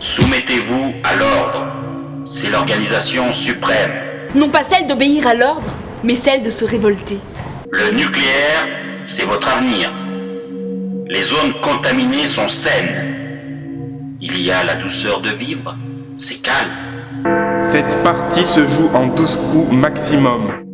Soumettez-vous à l'ordre. C'est l'organisation suprême. Non pas celle d'obéir à l'ordre, mais celle de se révolter. Le nucléaire, c'est votre avenir. Les zones contaminées sont saines. Il y a la douceur de vivre. C'est calme. Cette partie se joue en 12 coups maximum.